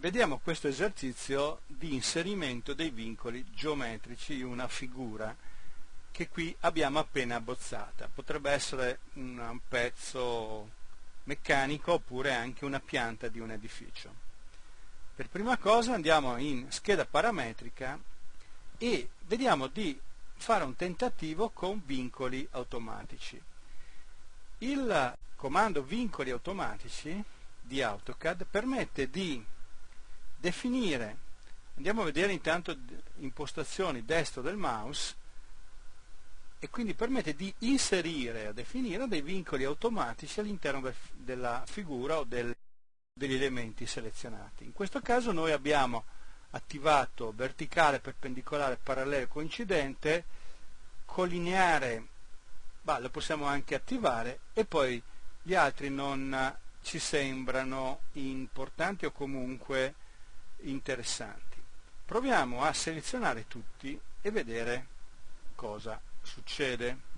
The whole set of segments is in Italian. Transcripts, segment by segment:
Vediamo questo esercizio di inserimento dei vincoli geometrici in una figura che qui abbiamo appena abbozzata. Potrebbe essere un pezzo meccanico oppure anche una pianta di un edificio. Per prima cosa andiamo in scheda parametrica e vediamo di fare un tentativo con vincoli automatici. Il comando vincoli automatici di AutoCAD permette di definire, andiamo a vedere intanto impostazioni destro del mouse e quindi permette di inserire o definire dei vincoli automatici all'interno del, della figura o del, degli elementi selezionati. In questo caso noi abbiamo attivato verticale, perpendicolare, parallelo, coincidente, collineare, bah, lo possiamo anche attivare e poi gli altri non ci sembrano importanti o comunque interessanti. Proviamo a selezionare tutti e vedere cosa succede.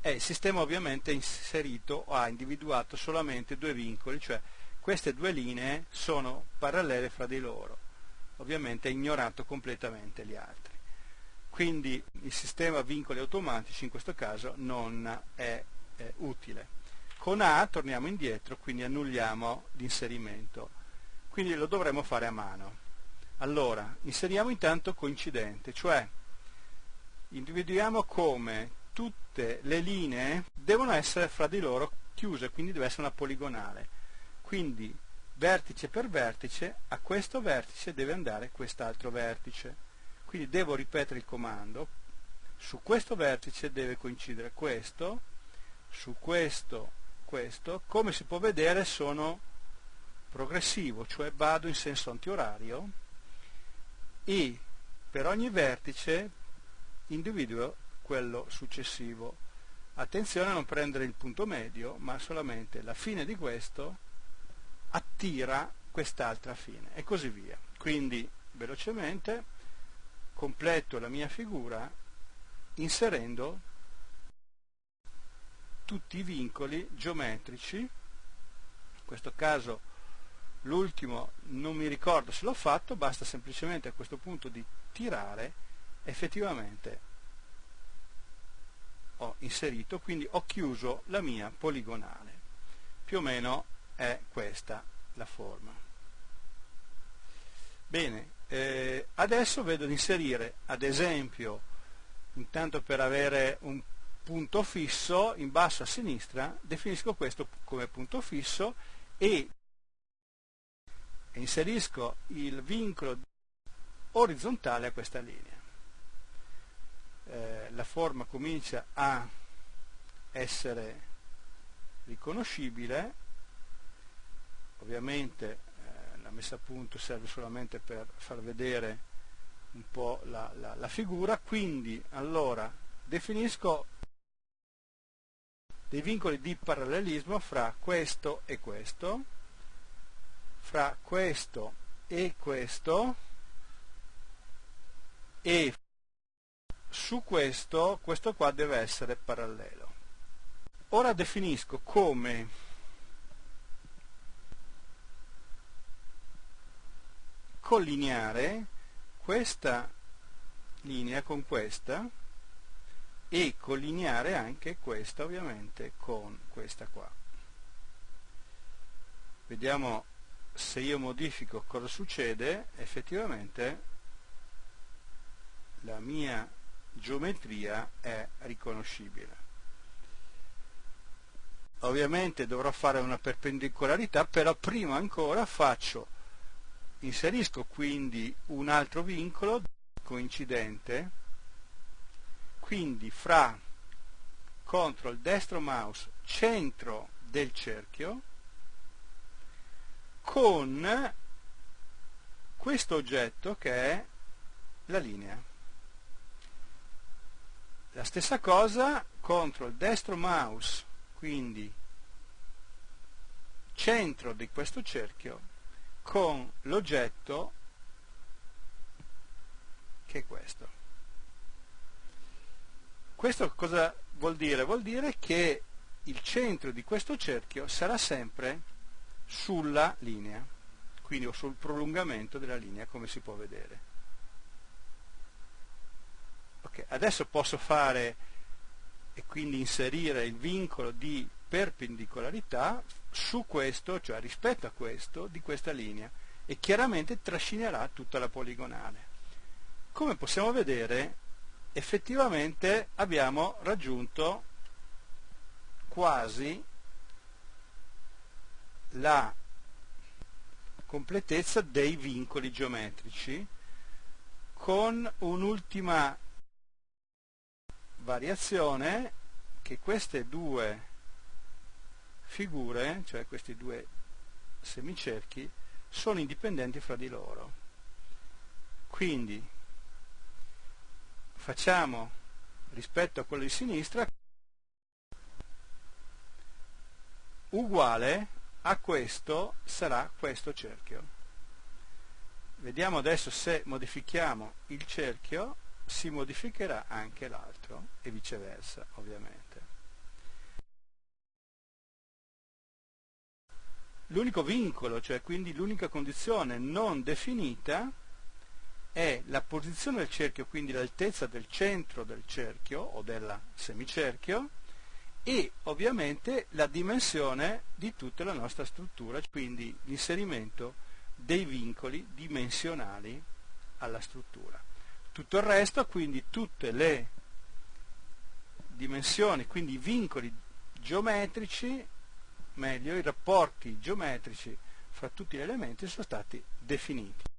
E il sistema ovviamente ha inserito o ha individuato solamente due vincoli, cioè queste due linee sono parallele fra di loro. Ovviamente ha ignorato completamente gli altri. Quindi il sistema vincoli automatici in questo caso non è, è utile. Con A torniamo indietro, quindi annulliamo l'inserimento quindi lo dovremo fare a mano. Allora, inseriamo intanto coincidente, cioè individuiamo come tutte le linee devono essere fra di loro chiuse, quindi deve essere una poligonale. Quindi vertice per vertice, a questo vertice deve andare quest'altro vertice. Quindi devo ripetere il comando, su questo vertice deve coincidere questo, su questo, questo. Come si può vedere sono progressivo, cioè vado in senso antiorario e per ogni vertice individuo quello successivo. Attenzione a non prendere il punto medio, ma solamente la fine di questo attira quest'altra fine e così via. Quindi velocemente completo la mia figura inserendo tutti i vincoli geometrici, in questo caso l'ultimo non mi ricordo se l'ho fatto, basta semplicemente a questo punto di tirare, effettivamente ho inserito, quindi ho chiuso la mia poligonale. Più o meno è questa la forma. Bene, eh, adesso vedo di inserire, ad esempio, intanto per avere un punto fisso, in basso a sinistra, definisco questo come punto fisso e inserisco il vincolo orizzontale a questa linea. Eh, la forma comincia a essere riconoscibile, ovviamente eh, la messa a punto serve solamente per far vedere un po' la, la, la figura, quindi allora definisco dei vincoli di parallelismo fra questo e questo, fra questo e questo e su questo, questo qua deve essere parallelo. Ora definisco come collineare questa linea con questa e collineare anche questa ovviamente con questa qua. Vediamo se io modifico cosa succede, effettivamente la mia geometria è riconoscibile. Ovviamente dovrò fare una perpendicolarità, però prima ancora faccio, inserisco quindi un altro vincolo coincidente, quindi fra CTRL destro mouse centro del cerchio, con questo oggetto che è la linea. La stessa cosa, CTRL destro mouse, quindi centro di questo cerchio, con l'oggetto che è questo. Questo cosa vuol dire? Vuol dire che il centro di questo cerchio sarà sempre sulla linea. quindi o sul prolungamento della linea come si può vedere. Okay, adesso posso fare e quindi inserire il vincolo di perpendicolarità su questo, cioè rispetto a questo, di questa linea e chiaramente trascinerà tutta la poligonale. Come possiamo vedere, effettivamente abbiamo raggiunto quasi la completezza dei vincoli geometrici con un'ultima variazione che queste due figure, cioè questi due semicerchi, sono indipendenti fra di loro. Quindi facciamo rispetto a quello di sinistra uguale a questo sarà questo cerchio. Vediamo adesso se modifichiamo il cerchio si modificherà anche l'altro e viceversa ovviamente. L'unico vincolo, cioè quindi l'unica condizione non definita, è la posizione del cerchio, quindi l'altezza del centro del cerchio o del semicerchio, e ovviamente la dimensione di tutta la nostra struttura, quindi l'inserimento dei vincoli dimensionali alla struttura. Tutto il resto, quindi tutte le dimensioni, quindi i vincoli geometrici, meglio i rapporti geometrici fra tutti gli elementi sono stati definiti.